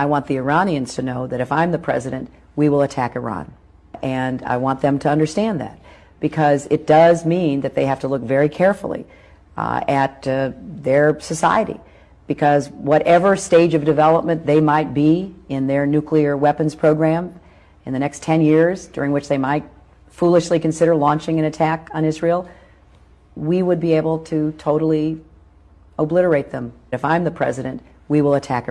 I want the Iranians to know that if I'm the president, we will attack Iran. And I want them to understand that because it does mean that they have to look very carefully uh, at uh, their society. Because whatever stage of development they might be in their nuclear weapons program in the next 10 years, during which they might foolishly consider launching an attack on Israel, we would be able to totally obliterate them. If I'm the president, we will attack Iran.